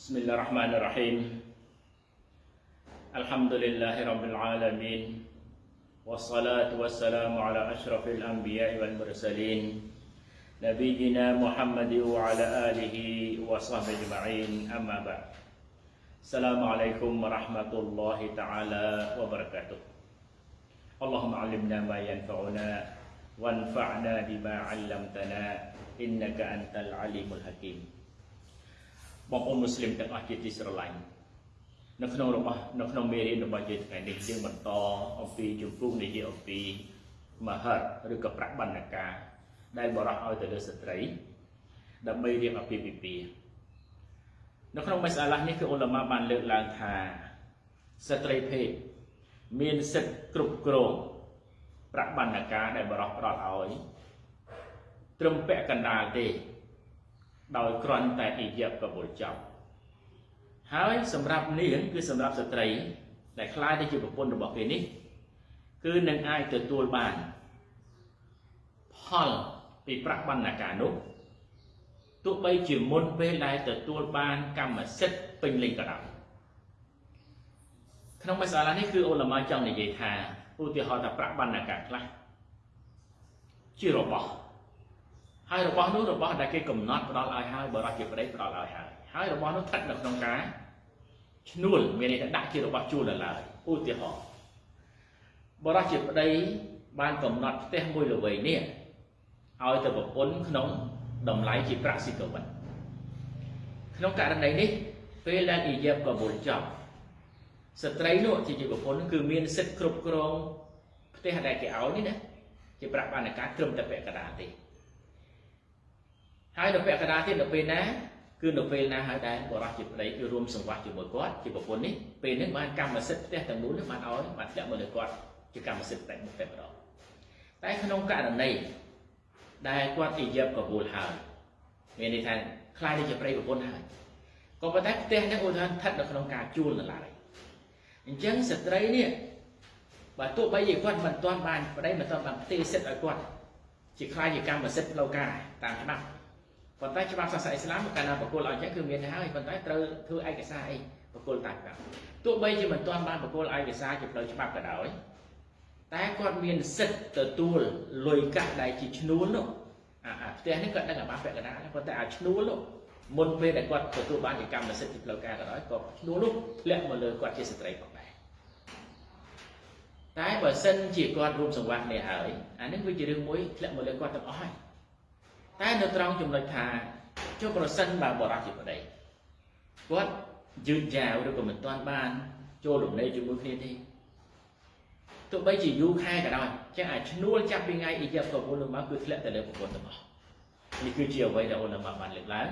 بسم الله الرحمن الرحيم الحمد لله رب العالمين والصلاة والسلام على أشرف الأنبياء والمرسلين نبينا محمد وعلى آله وصحبه أجمعين أما بعد السلام عليكم ورحمة الله تعالى وبركاته اللهم علمنا ما ينفعنا وانفعنا بما علمتنا إنك أنت العليم الحكيم បងប្អូនមូស្លីមទាំងអស់ជាទីស្រឡាញ់នៅក្នុងរបស់នៅក្នុងមេរៀនរបស់យើងថ្ងៃនេះយើងបន្តអំពីជំពូកនិយាយអំពីមហិតឬក៏ប្រាក់បណ្ណការដែលបរោះឲ្យទៅលើស្ត្រីដើម្បីរៀបអាពាហ៍ពិពាហ៍នៅក្នុងមេសាឡានេះគឺអ៊ុលម៉ាបានលើកឡើងថាស្ត្រីភេទមានសិទ្ធិគ្រប់គ្រងប្រាក់បណ្ណការដែលបរោះផ្ដល់ឲ្យត្រឹមពាក់កណ្ដាលទេ ដោយគ្រាន់តែអិយបបុលចប់ហើយសម្រាប់នាងគឺសម្រាប់ស្ត្រី ដែលខ្លាយទៅជាប្រពន្ធរបស់គេនេះ គឺនឹងអាចទទួលបានផលពីប្រាក់បណ្ណាការនោះទោះបីជាមុនពេលដែលទទួលបានកម្មសិទ្ធិពេញលេញក៏ដោយក្នុងមសាឡានេះគឺអ៊ុលម៉ាចង់និយាយថាឧទាហរណ៍ថាប្រាក់បណ្ណាការខ្លះជារបស់ ហើយរបស់នោះរបស់ដែលគេកំណត់ផ្ដល់ឲ្យហើយបរិជាប្តីផ្ដល់ឲ្យហើយហើយរបស់នោះស្ថិតនៅក្នុងការឈ្នួលមានន័យថាដាក់ជារបស់ជួលនៅឡើយឧទាហរណ៍បរិជាប្តីបានកំណត់ផ្ទះមួយល្វែងនេះឲ្យទៅប្រពន្ធក្នុងតម្លៃជាប្រាក់ស៊ីកវិនក្នុងករណីនេះពេលដែលអ៊ីយ៉ាបកបូលចប់ស្ត្រីនោះជាជាប្រពន្ធគឺមានសិទ្ធិគ្រប់គ្រងផ្ទះដែលគេឲ្យនេះណាជាប្រាក់បានការត្រឹមតែពាក់កណ្ដាលទេ ហើយនៅពាក់កណ្ដាលទៀតនៅពេលណាគឺនៅពេលណាហើយដែលបរិសុទ្ធជាប្តីគឺរួមសង្វាស់ជាមួយគាត់ជាប្រពន្ធនេះពេលនេះបានកម្មសិទ្ធិផ្ទះទាំងមូលនេះបានឲ្យបានធ្លាក់មកលើគាត់ជាកម្មសិទ្ធិតែមុខតែម្ដងតែក្នុងករណីដែលគាត់អ៊ីយ៉ាប់កបូលហើយមានន័យថាខ្លាយទៅជាប្តីប្រពន្ធហើយក៏ប៉ុន្តែផ្ទះនេះឧទាហរណ៍ស្ថិតនៅក្នុងការជួលនៅឡើយអញ្ចឹងស្ត្រីនេះបើទោះបីជាគាត់មិនទាន់បានប្តីមិនទាន់បានផ្ទេរសិទ្ធិឲ្យគាត់ជាខ្លាយជាកម្មសិទ្ធិផ្លូវការតាមច្បាប់ ប៉ុន្តែច្បាប់សាសនាអ៊ីស្លាមកាលណាបកគលឲ្យចឹងគឺមានហើយប៉ុន្តែត្រូវធ្វើឯកសារអីបកគលតាមច្បាប់ទោះបីជាមិនទាន់បានបកគលឯកសារជាផ្លូវច្បាប់ក៏ដោយតែគាត់មានសិទ្ធិទទួលលុយកាក់ដែលជាឈ្នួលនោះអាផ្ទះនេះគាត់ដឹងអាបាពាក់កណ្ដាលប៉ុន្តែអាឈ្នួលនោះមុនពេលដែលគាត់ទទួលបានជាកម្មសិទ្ធិជាផ្លូវការក៏ដោយក៏ឈ្នួលនោះធ្លាក់មកលើគាត់ជាស្ត្រីផងដែរតែបើសិនជាគាត់រួមសង្វាក់គ្នាហើយអានេះវាជារឿងមួយធ្លាក់មកលើគាត់ទាំងអស់ហើយ តែនៅត្រង់ចំណុចថាចុះប្រសិនបើបរិសុទ្ធជាប្តីគាត់យឺតយ៉ាវឬក៏មិនទាន់បាន ចូលរំលែកជាមួយគ្នាទេទោះបីជាយូរខែក៏ដោយចឹងអាចឈ្នួលចាប់ពីថ្ងៃអ៊ីយ៉ាប់ប្រពន្ធរបស់គឺធ្លាក់ទៅលើប្រពន្ធទាំងអស់នេះគឺជាអ្វីដែលអូនមកបានលើកឡើង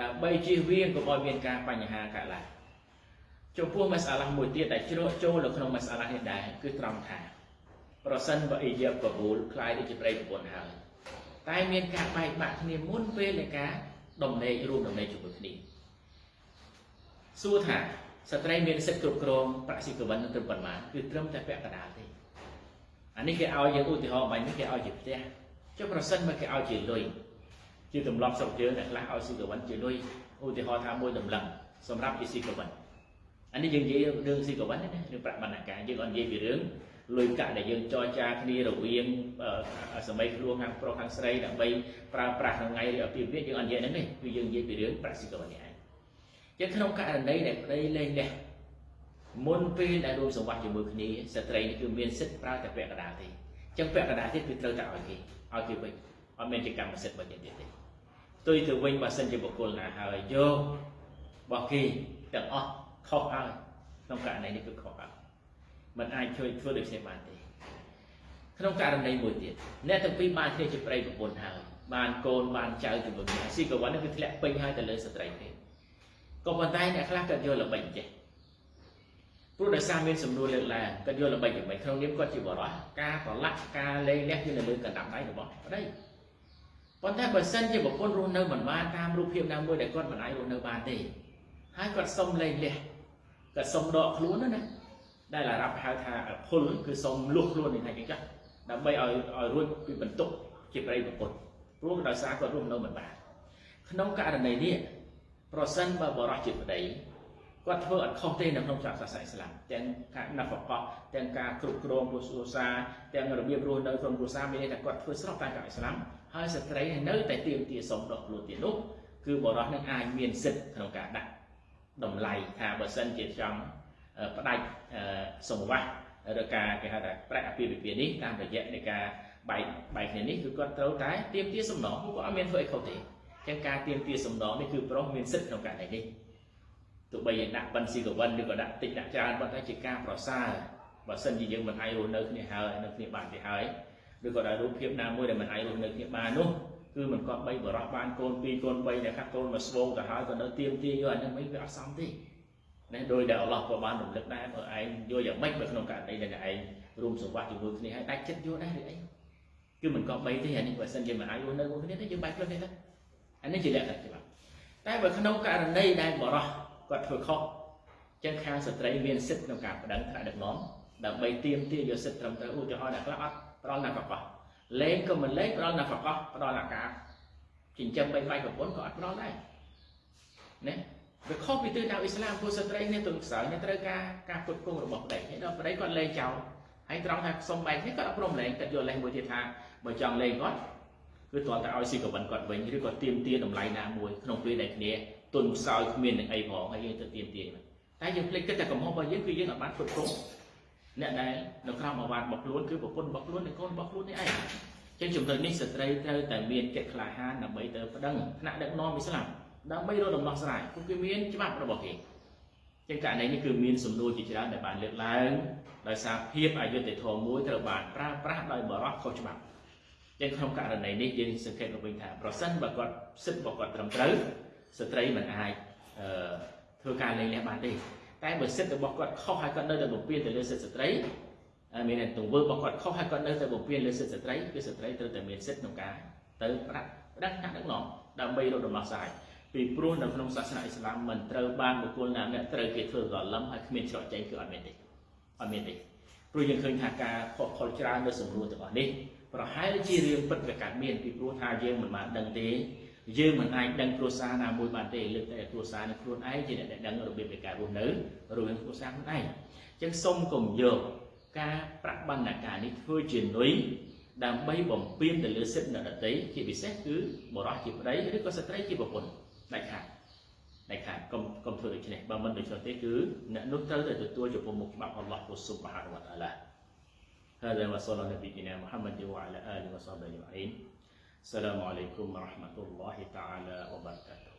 ដើម្បីជៀសវាងកុំឲ្យមានការបញ្ហាកើតឡើងចំពោះមសាឡាមួយទៀតដែលជ្រកចូលនៅក្នុងមសាឡានេះដែរគឺត្រង់ថា ប្រសិនបើអ៊ីយ៉ាប់ប្រពន្ធខ្លាយទៅជាប្តីប្រពន្ធហើយ តែមានការបែកបាក់គ្នាមុនពេលនៃការដំណេករួមដំណេកជាមួយគ្នាសួរថាស្ត្រីមានសិទ្ធិគ្រប់គ្រងប្រាក់ស៊ីកវិនត្រឹមប៉ុន្មានគឺត្រឹមតែពាក់កណ្ដាលទេអានេះគេឲ្យយើងឧទាហរណ៍បាញ់នេះគេឲ្យជាផ្ទះចុះប្រសិនបើគេឲ្យជាលុយជាទម្លាប់ស្រុកយើងអ្នកខ្លះឲ្យស៊ីកវិនជាលុយឧទាហរណ៍ថាមួយតម្លឹងសម្រាប់ជាស៊ីកវិនអានេះយើងនិយាយរឿងស៊ីកវិនណារឿងប្រាក់បណ្ណាការយើងអត់និយាយពីរឿង លុយកាក់ដែលយើងចរចាគ្នារវាងសម័យខ្លួនខាងប្រុសខាងស្រីដើម្បីប្រើប្រាស់ថ្ងៃឬអភិវិទ្យាយើងអត់និយាយហ្នឹងទេគឺយើងនិយាយពីរឿងប្រាក់ស៊ីកវិននេះឯងចឹងក្នុងករណីដែលប្តីលែងលះមុនពេលដែលរួមសង្វាក់ជាមួយគ្នាស្ត្រីនេះគឺមានសិទ្ធិប្រើតែពាក់កណ្ដាលទេចឹងពាក់កណ្ដាលទៀតគឺត្រូវតែឲ្យគេឲ្យគេវិញអត់មានជាកម្មសិទ្ធិរបស់យើងទៀតទេផ្ទុយទៅវិញបើសិនជាបុគ្គលណាហើយយករបស់គេទាំងអស់ខុសហើយក្នុងករណីនេះគឺខុសហើយ มันអាចជួយធ្វើដូចគ្នាបានទេក្នុងករណីមួយទៀតអ្នកទាំងពីរបានគ្នាជាប្តីប្រពន្ធហើយបានកូនបានចៅជាមួយគ្នាស៊ីកវ័ននេះគឺធ្លាក់ពេញហើយទៅលើស្ត្រីទេក៏ប៉ុន្តែអ្នកខ្លះគាត់យកល្បិចចេះព្រោះដោយសារមានសំណួរលើកឡើងគាត់យកល្បិចយ៉ាងម៉េចក្នុងនាមគាត់ជាបរិសការប្រឡាក់ការលេងលះគឺនៅលើកណ្ដាប់ដៃរបស់ប្តីប៉ុន្តែបើសិនជាប្រពន្ធរស់នៅមិនបានតាមរូបភាពណាមួយដែលគាត់មិនអាចរស់នៅបានទេហើយគាត់សុំលេងលះគាត់សុំដកខ្លួនណា ដែលអារ៉ាប់ហៅថាភុលគឺសូមលុះខ្លួននេះថាចឹងចាស់ដើម្បីឲ្យឲ្យរួចពីបន្ទុកជាប្រិយប្រពន្ធព្រោះដោយសារគាត់រស់នៅមិនបានក្នុងករណីនេះប្រសិនបើបរិសុទ្ធជាប្តីគាត់ធ្វើអត់ខុសទេនៅក្នុងច្បាប់សាសនាអ៊ីស្លាមទាំងការណាហ្វកោះទាំងការគ្រប់គ្រងគ្រួសារទាំងរបៀបរស់នៅក្នុងគ្រួសារមានន័យថាគាត់ធ្វើស្របតាមច្បាប់អ៊ីស្លាមហើយស្ត្រីនៅតែទៀមទាសុំដកខ្លួនទៀតនោះគឺបរិសុទ្ធនឹងអាចមានសិទ្ធិក្នុងការដាក់តម្លៃថាបើសិនជាចង់ ផ្ដាច់សង្វាស់ឬការគេហៅថាប្រាក់អាពាហ៍ពិពាហ៍នេះតាមរយៈនៃការបែកបែកគ្នានេះគឺគាត់ត្រូវតែទៀមទាសំណងគាត់អត់មានធ្វើអីខុសទេចឹងការទៀមទាសំណងនេះគឺប្រុសមានសិទ្ធិក្នុងករណីនេះទោះបីយើងដាក់បិណ្ឌស៊ីកវិនឬក៏ដាក់តិចដាក់ច្រើនប៉ុន្តែជាការប្រសើរបើសិនជាយើងមិនអាចរស់នៅគ្នាហើយនៅគ្នាបានទេហើយឬក៏ដល់រូបភាពណាមួយដែលមិនអាចរស់នៅគ្នាបាននោះគឺមិនគាត់បីបរោះបានកូន2កូន3ដែលខាត់កូនមកស្វងទៅហើយក៏នៅទៀមទាយកអានេះមិនវាអត់សមទេ ណាដោយដែលអល់ឡោះក៏បានរំលឹកដែរបើឯងយកយ៉ាងម៉េចបើក្នុងករណីដែលឯងរួមសង្វាក់ជាមួយគ្នាហើយដាច់ចិត្តយកដែរឬអីគឺមិនក៏បីទេអានេះបើសិនជាមិនអាចរស់នៅជាមួយគ្នាទេយើងបែកខ្លួនទេអានេះជាលក្ខណៈច្បាប់តែបើក្នុងករណីដែលបរោះគាត់ធ្វើខុសចឹងខាងស្ត្រីមានសិទ្ធិក្នុងការបដិងថ្នាក់ដឹកនាំដើម្បីទៀមទាយកសិទ្ធិត្រឹមត្រូវឧទាហរណ៍អ្នកខ្លះអត់ផ្ដល់ណាកកោះលេងក៏មិនលេងផ្ដល់ណាកកោះផ្ដល់អាការចិញ្ចឹមបីបាយប្រពន្ធក៏អត់ផ្ដល់ដែរណា វាខុសពីទិសដៅអ៊ីស្លាមពួកស្ត្រីនេះទន្សើនេះត្រូវការការផ្គត់ផ្គង់របស់ប្តីហើយដល់ប្តីគាត់លេងចោលហើយត្រង់ថាសុំបែកនេះគាត់អត់ព្រមលេងគាត់យកលេងមួយទៀតថាបើចង់លេងគាត់គឺទាល់តែឲ្យស៊ីកវិនគាត់វិញឬក៏ទៀមទាតម្លៃណាមួយក្នុងពេលដែលគ្នាទុនខ្សោយគ្មាននឹងអីផងហើយយើងទៅទៀមទាតែយើងភ្លេចគិតតែកំហុសរបស់យើងគឺយើងអត់បានផ្គត់ផ្គង់អ្នកដែលនៅក្រោមអាវ៉ាតរបស់ខ្លួនគឺប្រពន្ធរបស់ខ្លួននិងកូនរបស់ខ្លួននេះឯងចឹងចំណុចនេះស្ត្រីត្រូវតែមានកិច្ចក្លាហានដើម្បីទៅប្តឹងថ្នាក់ដឹកនាំអ៊ីស្លាម ដើម្បីរកដំណោះស្រាយពួកគេមានច្បាប់របស់គេចឹងករណីនេះគឺមានសំណួរជាច្រើនដែលបានលើកឡើងដោយសារភាពអយុត្តិធម៌មួយត្រូវបានប្រើប្រាស់ដោយបរិបទខុសច្បាប់ចឹងក្នុងករណីនេះយើងសង្កេតមកវិញថាប្រសិនបើគាត់សិទ្ធិរបស់គាត់ត្រឹមត្រូវស្ត្រីមិនអាចធ្វើការលែងលះបានទេតែបើសិទ្ធិរបស់គាត់ខុសហើយគាត់នៅតែបំពេញទៅលើសិទ្ធិស្ត្រីមានទង្វើរបស់គាត់ខុសហើយគាត់នៅតែបំពេញលើសិទ្ធិស្ត្រីគឺស្ត្រីត្រូវតែមានសិទ្ធិក្នុងការទៅប្រាក់ផ្ដាច់ថ្នាក់ដឹកនាំដើម្បីរកដំណោះស្រាយ ពីព្រោះនៅក្នុងសាសនាអ៊ីស្លាមមិនត្រូវបានបុគ្គលណាម្នាក់ត្រូវគេធ្វើកលឹមហើយគ្មានច្រកចេញគឺអត់មានទេអត់មានទេព្រោះយើងឃើញថាការខកខលច្រើននៅសំណួរទាំងអស់នេះប្រហែលជារឿងពិតវាកើតមានពីព្រោះថាយើងមិនបានដឹងទេយើងមិនអាចដឹងគ្រួសារណាមួយបានទេលើកតែគ្រួសារនឹងខ្លួនឯងជាអ្នកដែលដឹងរបៀបនៃការរស់នៅរវាងគ្រួសារខ្លួនឯងអញ្ចឹងសូមកុំយកការប្រាក់បណ្ណាការនេះធ្វើជានុយដើម្បីបំពេញទៅលើសិទ្ធិអ្នកដទៃជាពិសេសគឺបរិសុទ្ធជាប្តីឬក៏ស្ត្រីជាប្រពន្ធ ដាច់ខាតដាច់ខាតកុំកុំធ្វើដូច្នេះបើមិនដូច្នោះទេគឺអ្នកនោះត្រូវតែទទួលចំពោះមុខច្បាប់អល់ឡោះស៊ុបហានវតាឡា هذا وصلى نبينا محمد وعلى آله وصحبه أجمعين السلام عليكم ورحمة الله تعالى وبركاته